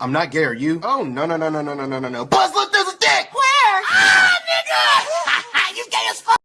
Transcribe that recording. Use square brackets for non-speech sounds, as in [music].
I'm not gay, are you? Oh, no, no, no, no, no, no, no, no, no. Buzz, look, there's a dick! Where? Ah, nigga! [laughs] you gay as fuck!